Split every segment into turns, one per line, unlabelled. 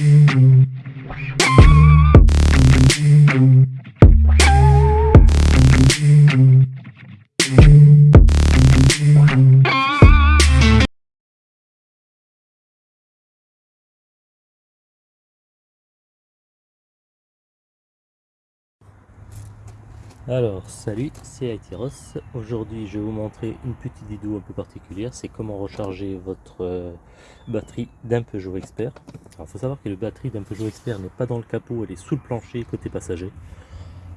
We'll be right back. Alors, salut, c'est Aitiros. Aujourd'hui, je vais vous montrer une petite vidéo un peu particulière. C'est comment recharger votre euh, batterie d'un Peugeot Expert. Alors, il faut savoir que la batterie d'un Peugeot Expert n'est pas dans le capot, elle est sous le plancher côté passager.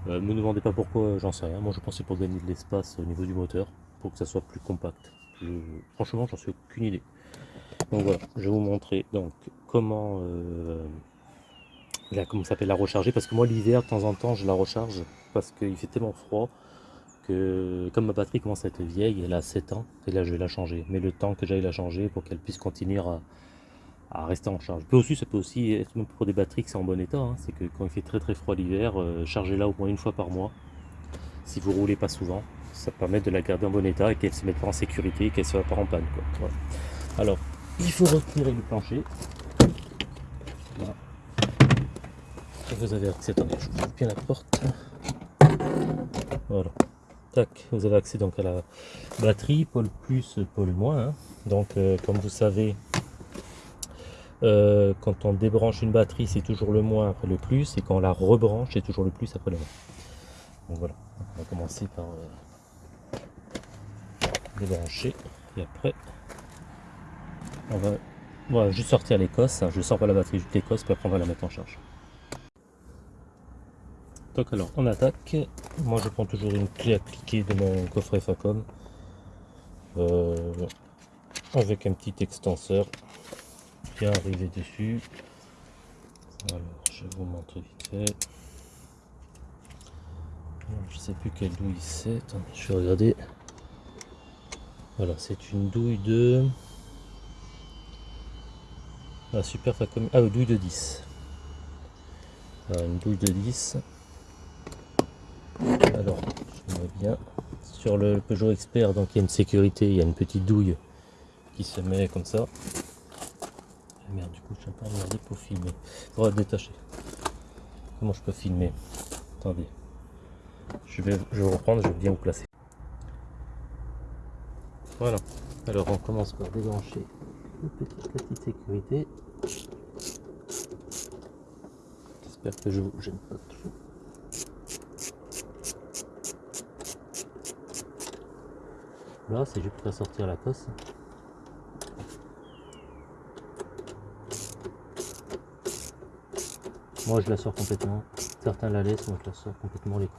Euh, ne me demandez pas pourquoi, j'en sais rien. Moi, je pensais pour gagner de l'espace au niveau du moteur, pour que ça soit plus compact. Franchement, j'en suis aucune idée. Donc voilà, je vais vous montrer donc comment... Euh, comment s'appelle la recharger parce que moi l'hiver de temps en temps je la recharge parce qu'il fait tellement froid que comme ma batterie commence à être vieille, elle a 7 ans, et là je vais la changer. Mais le temps que j'aille la changer pour qu'elle puisse continuer à, rester en charge. Peut aussi, ça peut aussi être même pour des batteries qui sont en bon état, hein. c'est que quand il fait très très froid l'hiver, euh, chargez-la au moins une fois par mois. Si vous roulez pas souvent, ça permet de la garder en bon état et qu'elle se mette pas en sécurité et qu'elle soit pas en panne. Alors, il faut retirer le plancher. Vous avez accès, attendez, je vous bien la porte. Voilà. Tac, vous avez accès donc à la batterie, pôle plus, pôle moins. Hein. Donc, euh, comme vous savez, euh, quand on débranche une batterie, c'est toujours le moins après le plus, et quand on la rebranche, c'est toujours le plus après le moins. Donc voilà, on va commencer par euh, débrancher, et après, on va voilà, juste sortir l'écosse. Je sors pas la batterie, juste l'écosse, puis après on va la mettre en charge. Donc alors, on attaque. Moi, je prends toujours une clé appliquée de mon coffret Facom. Euh, avec un petit extenseur bien arrivé dessus. Alors, je vous montre vite fait. Je sais plus quelle douille c'est. Je vais regarder. Voilà, c'est une douille de... Ah, super Facom. Ah, douille de 10. une douille de 10 alors mets bien. Sur le Peugeot Expert donc il y a une sécurité il y a une petite douille qui se met comme ça. Ah, merde du coup je un peu emmerdé pour filmer. Détacher. Comment je peux filmer? Attendez. Je vais je vais reprendre je vais bien vous placer. Voilà. Alors on commence par débrancher une petite petite sécurité. J'espère que je vous gêne pas trop Là, c'est juste pour sortir la cosse. Moi, je la sors complètement. Certains la laissent, moi je la sors complètement les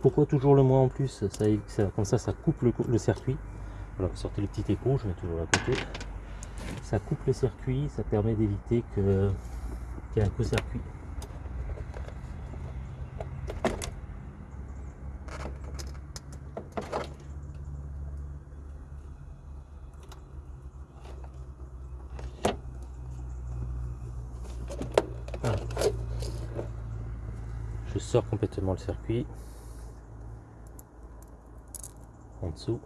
Pourquoi toujours le moins en plus? Ça, Comme ça, ça coupe le, circuit. Voilà, sortez le petit écrou, je mets toujours à côté. Ça coupe le circuit, ça permet d'éviter qu'il y ait un co-circuit. Sors complètement le circuit. En dessous.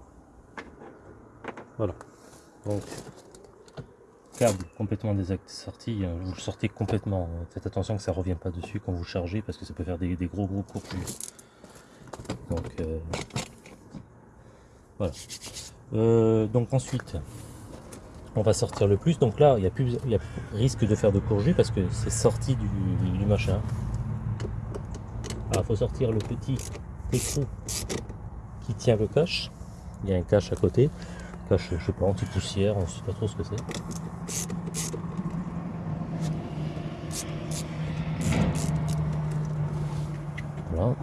Voilà. Donc, câble complètement sorti hein. Vous le sortez complètement. Faites attention que ça ne pas dessus quand vous chargez parce que ça peut faire des, gros gros courtures. Donc, euh, voilà. Euh, donc ensuite, on va sortir le plus. Donc là, il y a plus, il y a risque de faire de courgis parce que c'est sorti du, machin. Il faut sortir le petit écrou qui tient le cache. Il y a un cache à côté. Cache, je sais pas, anti-poussière, on ne sait pas trop ce que c'est. Voilà.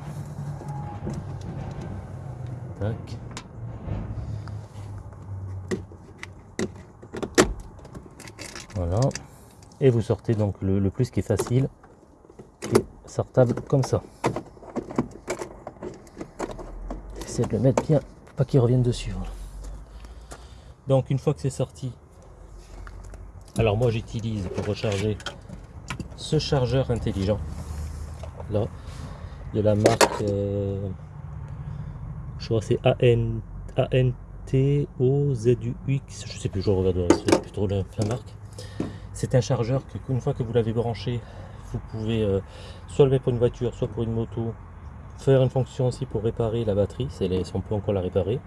Tac. Voilà. Et vous sortez donc le, plus qui est facile, sortable comme ça. De le mettre bien, pas qu'il revienne dessus. Donc une fois que c'est sorti, alors moi j'utilise pour recharger ce chargeur intelligent. Là, de la marque, euh, je crois c'est AN, ANT TOZUX, je sais plus, je regarderai, c'est plus la, marque. C'est un chargeur que, une fois que vous l'avez branché, vous pouvez euh, soit le mettre pour une voiture, soit pour une moto, faire une fonction aussi pour réparer la batterie, si on peut encore la réparer.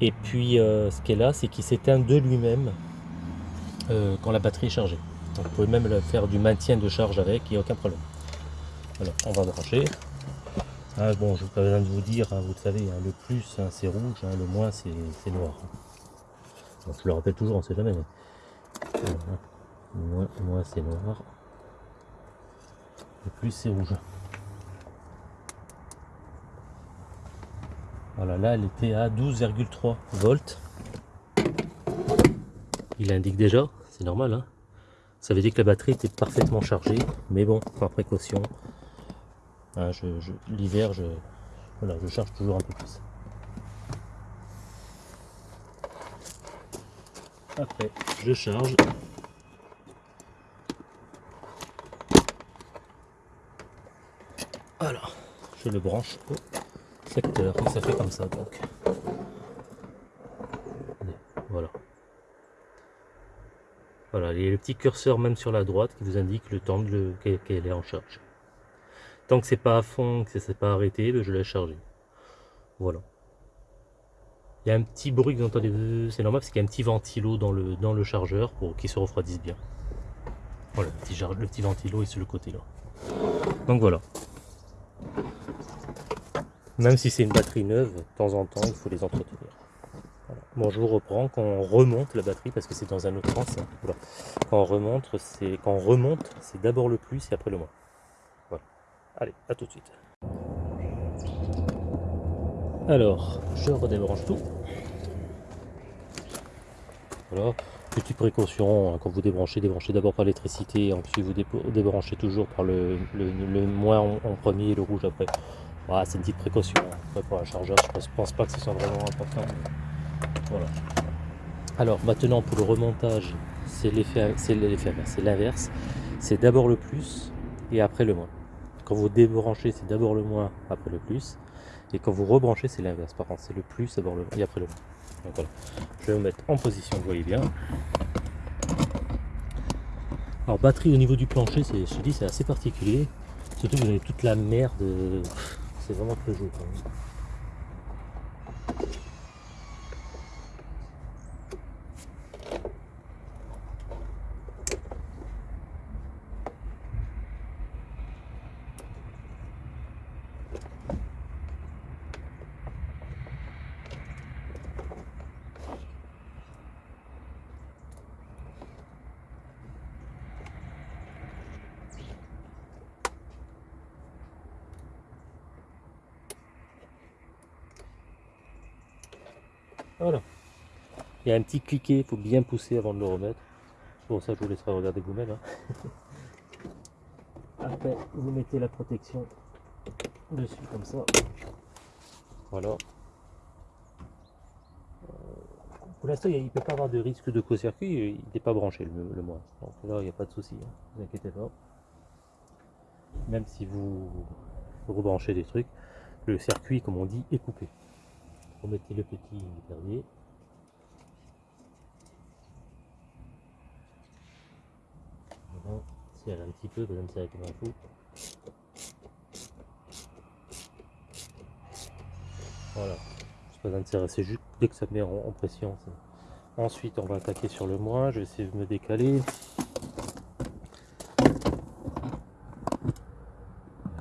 Et puis euh, ce est là, c'est qu'il s'éteint de lui-même euh, quand la batterie est chargée. Vous pouvez même faire du maintien de charge avec, il n'y a aucun problème. On va brancher. Ah, bon, je n'ai pas besoin de vous dire, hein, vous le savez, hein, le plus hein, c'est rouge, le moins c'est noir. je le rappelle toujours, on ne sait jamais, mais moins c'est noir, le plus c'est rouge. Voilà, là elle était à 12,3 volts. Il indique déjà, c'est normal, hein. ça veut dire que la batterie était parfaitement chargée, mais bon, par précaution, hein, l'hiver, je, voilà, je charge toujours un peu plus. Après, je charge. Voilà, je le branche au ça fait comme ça donc. Voilà. Voilà, il y a le petit curseur même sur la droite qui vous indique le temps qu'elle est en charge. Tant que c'est pas à fond, que c'est pas arrêté, ben, je laisse charger. Voilà. Il y a un petit bruit que vous entendez, c'est normal parce qu'il y a un petit ventilo dans le, dans le chargeur pour qu'il se refroidisse bien. Voilà, le petit, le petit ventilo est sur le côté là. Donc voilà. Même si c'est une batterie neuve, de temps en temps, il faut les entretenir. Bon, je vous reprends quand on remonte la batterie, parce que c'est dans un autre sens. Hein. Quand on remonte, c'est quand on remonte, c'est d'abord le plus et après le moins. Voilà. Allez, à tout de suite. Alors, je redébranche tout. Voilà. Petite précaution, hein, quand vous débranchez, débranchez d'abord par l'électricité, ensuite vous débranchez toujours par le, moins en, premier et le rouge après c'est une petite précaution. Après, pour un chargeur, je pense, pense pas que ce soit vraiment important. Voilà. Alors maintenant pour le remontage, c'est l'effet, c'est l'inverse. C'est d'abord le plus et après le moins. Quand vous débranchez, c'est d'abord le moins, après le plus. Et quand vous rebranchez, c'est l'inverse. Par contre, c'est le plus, d'abord le moins et après le moins. Donc voilà. Je vais vous mettre en position, vous voyez bien. Alors batterie au niveau du plancher, c'est, je dis, c'est assez particulier. Surtout que vous avez toute la merde c'est vraiment très joli quand même. Voilà. Il y a un petit cliquet, il faut bien pousser avant de le remettre. Bon, ça, je vous laisserai regarder vous-même. Hein. Après, vous mettez la protection dessus comme ça. Voilà. Pour l'instant, il ne peut pas avoir de risque de co-circuit, il n'est pas branché le, le moins. Donc là, il n'y a pas de souci, ne hein. vous inquiétez pas. Même si vous rebranchez des trucs, le circuit, comme on dit, est coupé remettez le petit perdier. Voilà, serre un petit peu, vous me serrer comme un fou. Voilà, pas besoin de serrer, c'est juste dès que ça met en, pression. Ensuite, on va attaquer sur le moins, je vais essayer de me décaler.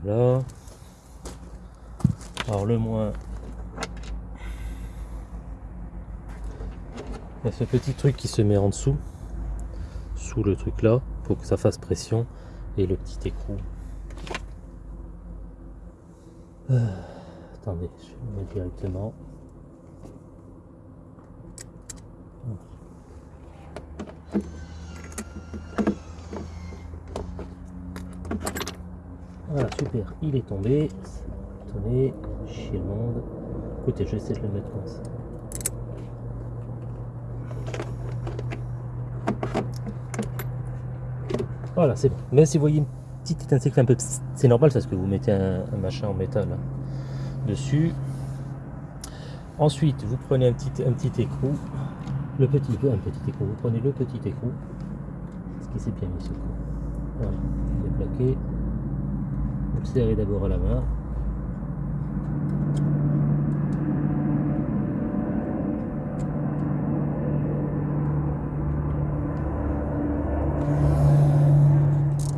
Voilà. Alors le moins, Il y a ce petit truc qui se met en dessous, sous le truc là, pour que ça fasse pression, et le petit écrou. Euh, attendez, je vais le mettre directement. Voilà, super, il est tombé. Attendez, chez le monde. Écoutez, je vais essayer de le mettre comme ça. Voilà, c'est. Même si vous voyez une petite étincelle un peu... C'est normal parce que vous mettez un, machin en métal hein, dessus. Ensuite, vous prenez un petit, un petit écrou, le petit, un petit écrou, vous prenez le petit écrou, ce qui s'est bien mis ce coup. Voilà, il est plaqué. Vous le serrez d'abord à la main.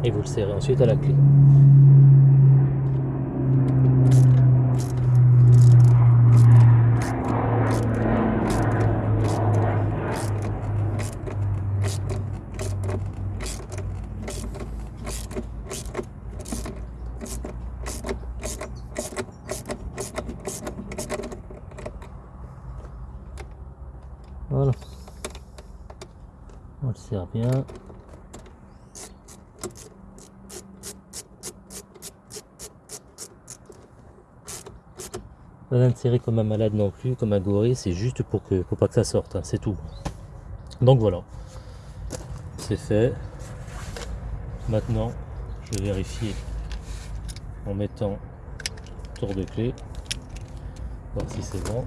Et vous le serrez ensuite à la clé. Voilà. On le serre bien. Pas d'insérer comme un malade non plus, comme un gorille, c'est juste pour que pour pas que ça sorte, hein, c'est tout. Donc voilà, c'est fait. Maintenant, je vais vérifier en mettant tour de clé, voir si c'est bon.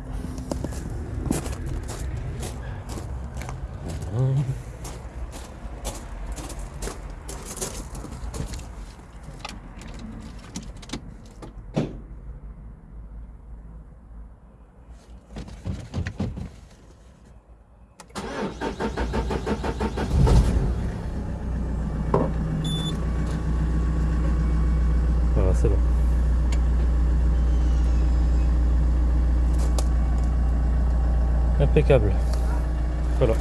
C'est bon. Impeccable. Voilà.